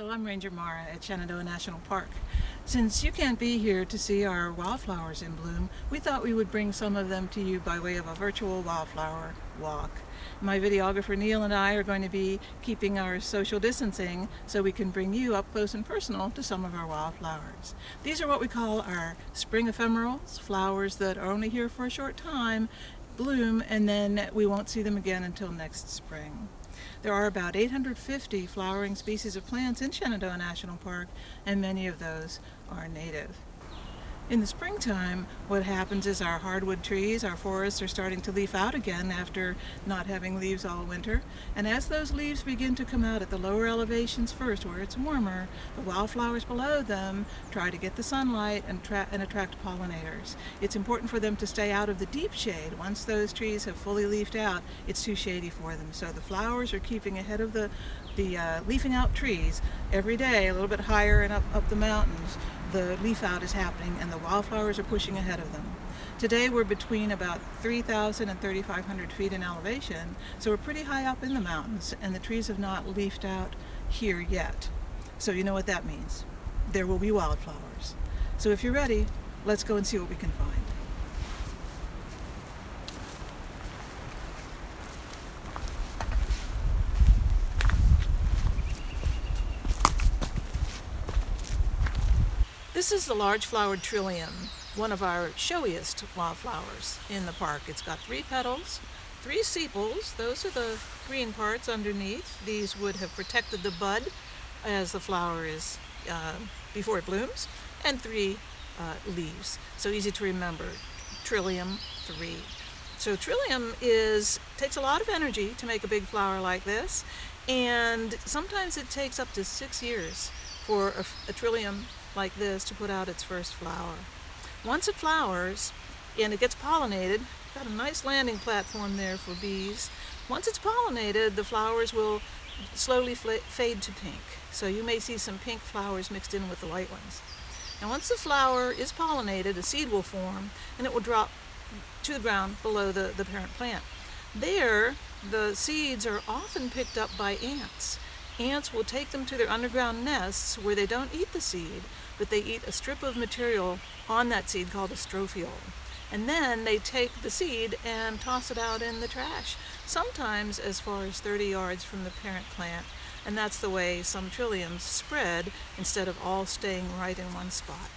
Hello, I'm Ranger Mara at Shenandoah National Park. Since you can't be here to see our wildflowers in bloom, we thought we would bring some of them to you by way of a virtual wildflower walk. My videographer Neil and I are going to be keeping our social distancing so we can bring you up close and personal to some of our wildflowers. These are what we call our spring ephemerals, flowers that are only here for a short time, bloom, and then we won't see them again until next spring. There are about 850 flowering species of plants in Shenandoah National Park, and many of those are native. In the springtime, what happens is our hardwood trees, our forests are starting to leaf out again after not having leaves all winter. And as those leaves begin to come out at the lower elevations first, where it's warmer, the wildflowers below them try to get the sunlight and, and attract pollinators. It's important for them to stay out of the deep shade. Once those trees have fully leafed out, it's too shady for them. So the flowers are keeping ahead of the, the uh, leafing out trees every day, a little bit higher and up, up the mountains the leaf out is happening and the wildflowers are pushing ahead of them. Today we're between about 3,000 and 3,500 feet in elevation, so we're pretty high up in the mountains and the trees have not leafed out here yet. So you know what that means. There will be wildflowers. So if you're ready, let's go and see what we can find. This is the large flowered trillium, one of our showiest wildflowers in the park. It's got three petals, three sepals, those are the green parts underneath. These would have protected the bud as the flower is uh, before it blooms, and three uh, leaves. So easy to remember, trillium three. So trillium is takes a lot of energy to make a big flower like this, and sometimes it takes up to six years for a, a trillium like this to put out its first flower. Once it flowers and it gets pollinated, got a nice landing platform there for bees. Once it's pollinated, the flowers will slowly fade to pink. So you may see some pink flowers mixed in with the white ones. And once the flower is pollinated, a seed will form and it will drop to the ground below the, the parent plant. There, the seeds are often picked up by ants ants will take them to their underground nests where they don't eat the seed, but they eat a strip of material on that seed called a strophiole. And then they take the seed and toss it out in the trash, sometimes as far as 30 yards from the parent plant. And that's the way some trilliums spread instead of all staying right in one spot.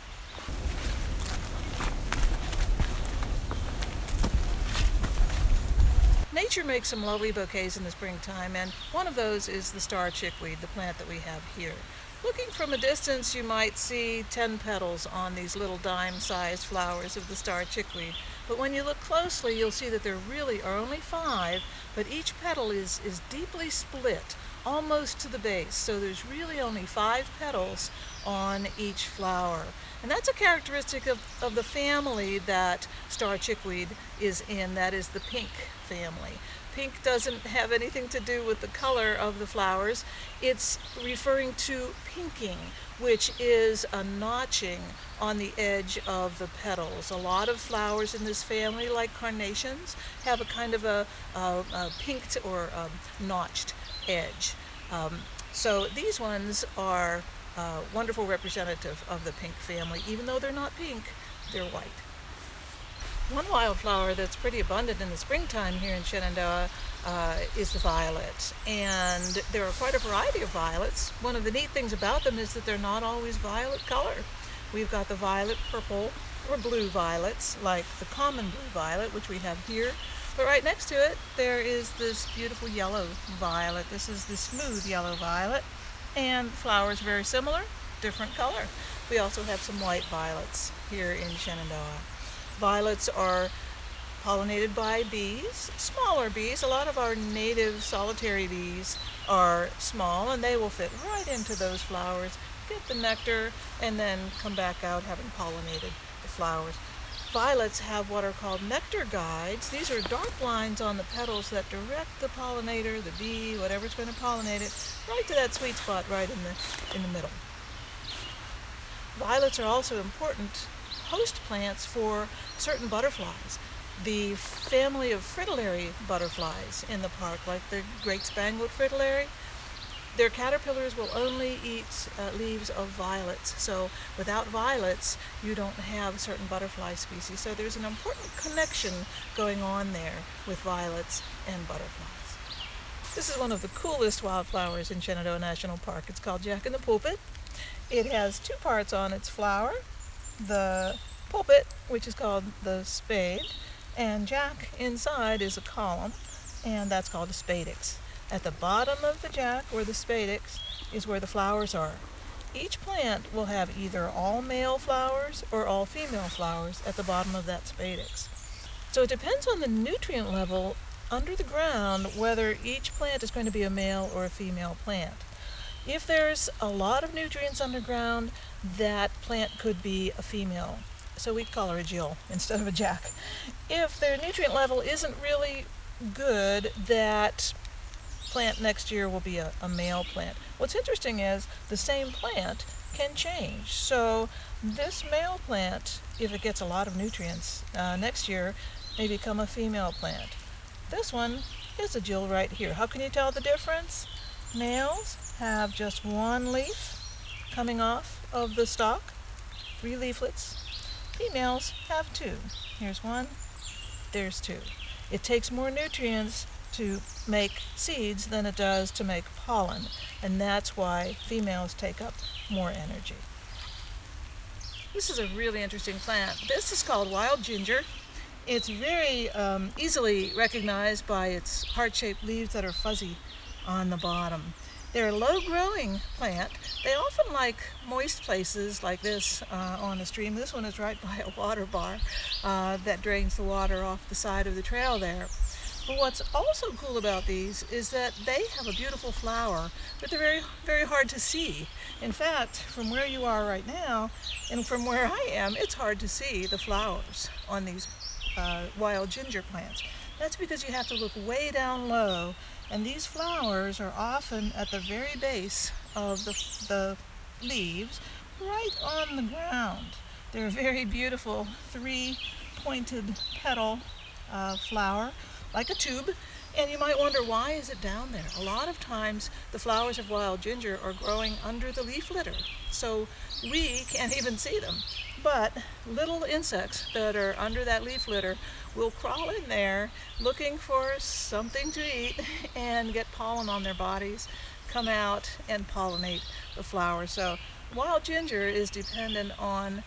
Nature makes some lovely bouquets in the springtime, and one of those is the star chickweed, the plant that we have here. Looking from a distance, you might see 10 petals on these little dime-sized flowers of the star chickweed. But when you look closely, you'll see that there really are only five, but each petal is, is deeply split, almost to the base. So there's really only five petals on each flower. And that's a characteristic of, of the family that star chickweed is in, that is the pink family. Pink doesn't have anything to do with the color of the flowers. It's referring to pinking, which is a notching on the edge of the petals. A lot of flowers in this family, like carnations, have a kind of a, a, a pinked or a notched edge. Um, so these ones are uh, wonderful representative of the pink family. Even though they're not pink, they're white. One wildflower that's pretty abundant in the springtime here in Shenandoah uh, is the violet. And there are quite a variety of violets. One of the neat things about them is that they're not always violet color. We've got the violet purple or blue violets, like the common blue violet, which we have here. But right next to it, there is this beautiful yellow violet. This is the smooth yellow violet and the flowers very similar, different color. We also have some white violets here in Shenandoah. Violets are pollinated by bees, smaller bees. A lot of our native solitary bees are small and they will fit right into those flowers, get the nectar, and then come back out having pollinated the flowers. Violets have what are called nectar guides. These are dark lines on the petals that direct the pollinator, the bee, whatever's going to pollinate it, right to that sweet spot right in the, in the middle. Violets are also important host plants for certain butterflies. The family of fritillary butterflies in the park, like the great spangled fritillary, their caterpillars will only eat uh, leaves of violets. So without violets, you don't have certain butterfly species. So there's an important connection going on there with violets and butterflies. This is one of the coolest wildflowers in Shenandoah National Park. It's called Jack in the Pulpit. It has two parts on its flower. The pulpit, which is called the spathe, and Jack inside is a column, and that's called a spadix. At the bottom of the jack, or the spadix, is where the flowers are. Each plant will have either all male flowers or all female flowers at the bottom of that spadix. So it depends on the nutrient level under the ground whether each plant is going to be a male or a female plant. If there's a lot of nutrients underground, that plant could be a female. So we'd call her a Jill instead of a Jack. If their nutrient level isn't really good, that plant next year will be a, a male plant. What's interesting is the same plant can change. So this male plant, if it gets a lot of nutrients uh, next year, may become a female plant. This one is a Jill right here. How can you tell the difference? Males have just one leaf coming off of the stalk, three leaflets. Females have two. Here's one, there's two. It takes more nutrients to make seeds than it does to make pollen, and that's why females take up more energy. This is a really interesting plant. This is called wild ginger. It's very um, easily recognized by its heart-shaped leaves that are fuzzy on the bottom. They're a low-growing plant. They often like moist places like this uh, on a stream. This one is right by a water bar uh, that drains the water off the side of the trail there. But what's also cool about these is that they have a beautiful flower, but they're very, very hard to see. In fact, from where you are right now and from where I am, it's hard to see the flowers on these uh, wild ginger plants. That's because you have to look way down low, and these flowers are often at the very base of the, the leaves, right on the ground. They're a very beautiful three-pointed petal uh, flower like a tube, and you might wonder why is it down there? A lot of times the flowers of wild ginger are growing under the leaf litter, so we can't even see them. But little insects that are under that leaf litter will crawl in there looking for something to eat and get pollen on their bodies, come out and pollinate the flowers. So wild ginger is dependent on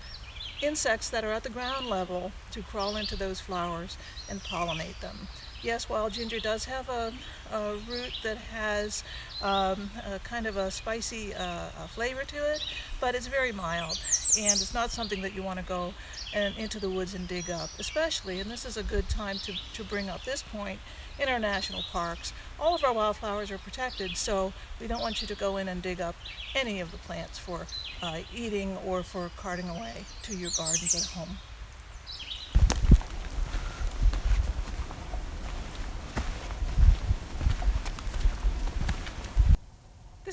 insects that are at the ground level to crawl into those flowers and pollinate them. Yes, wild ginger does have a, a root that has um, a kind of a spicy uh, a flavor to it, but it's very mild and it's not something that you want to go and into the woods and dig up, especially, and this is a good time to, to bring up this point, in our national parks. All of our wildflowers are protected, so we don't want you to go in and dig up any of the plants for uh, eating or for carting away to your gardens at home.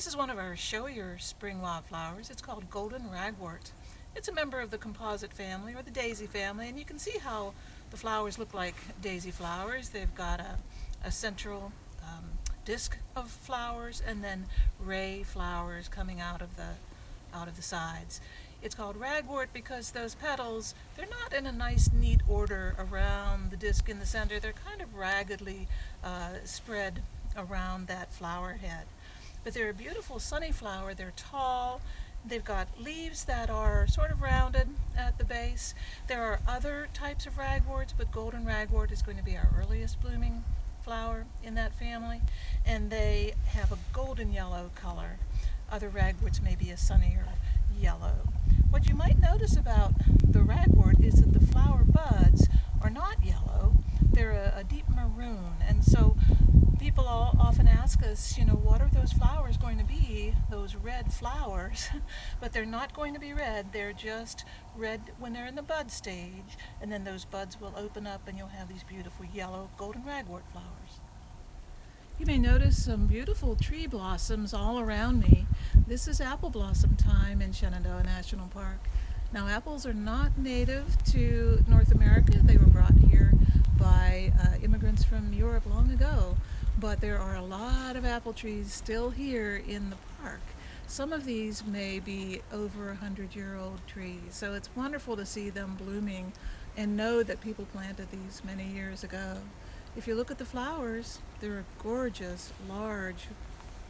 This is one of our showier spring wildflowers. It's called golden ragwort. It's a member of the composite family or the daisy family and you can see how the flowers look like daisy flowers. They've got a, a central um, disc of flowers and then ray flowers coming out of the out of the sides. It's called ragwort because those petals, they're not in a nice neat order around the disc in the center. They're kind of raggedly uh, spread around that flower head. But they're a beautiful sunny flower. They're tall. They've got leaves that are sort of rounded at the base. There are other types of ragworts, but golden ragwort is going to be our earliest blooming flower in that family. And they have a golden yellow color. Other ragworts may be a sunnier yellow. What you might notice about the ragwort is that the flower buds are not yellow. They're a, a deep maroon. And so ask us, you know, what are those flowers going to be, those red flowers? but they're not going to be red, they're just red when they're in the bud stage, and then those buds will open up and you'll have these beautiful yellow golden ragwort flowers. You may notice some beautiful tree blossoms all around me. This is apple blossom time in Shenandoah National Park. Now apples are not native to North America. They were brought here by uh, immigrants from Europe long ago but there are a lot of apple trees still here in the park. Some of these may be over a hundred year old trees, so it's wonderful to see them blooming and know that people planted these many years ago. If you look at the flowers, they're gorgeous, large,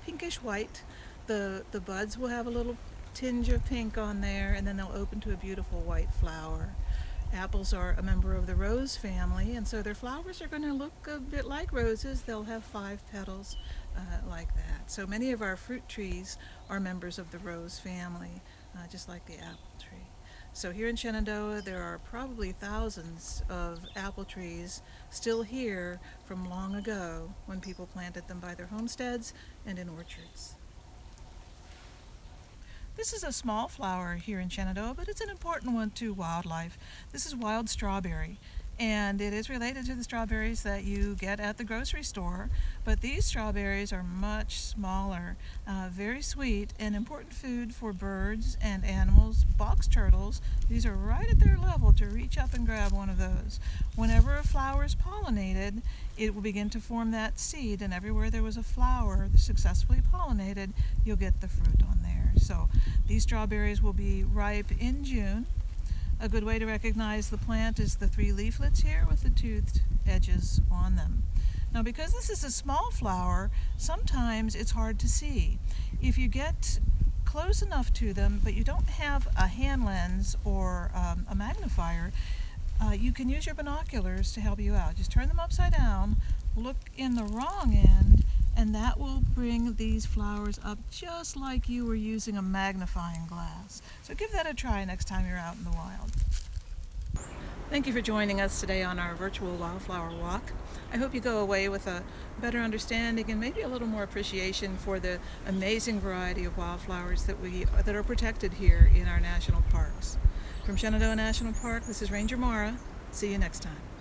pinkish white. The, the buds will have a little tinge of pink on there and then they'll open to a beautiful white flower. Apples are a member of the rose family and so their flowers are going to look a bit like roses. They'll have five petals uh, like that. So many of our fruit trees are members of the rose family, uh, just like the apple tree. So here in Shenandoah, there are probably thousands of apple trees still here from long ago when people planted them by their homesteads and in orchards. This is a small flower here in Shenandoah, but it's an important one to wildlife. This is wild strawberry and it is related to the strawberries that you get at the grocery store but these strawberries are much smaller uh, very sweet and important food for birds and animals box turtles. These are right at their level to reach up and grab one of those. Whenever a flower is pollinated it will begin to form that seed and everywhere there was a flower successfully pollinated you'll get the fruit on there. So these strawberries will be ripe in June a good way to recognize the plant is the three leaflets here with the toothed edges on them. Now because this is a small flower, sometimes it's hard to see. If you get close enough to them, but you don't have a hand lens or um, a magnifier, uh, you can use your binoculars to help you out. Just turn them upside down, look in the wrong end, and that will bring these flowers up just like you were using a magnifying glass. So give that a try next time you're out in the wild. Thank you for joining us today on our virtual wildflower walk. I hope you go away with a better understanding and maybe a little more appreciation for the amazing variety of wildflowers that we that are protected here in our national parks. From Shenandoah National Park, this is Ranger Mara. See you next time.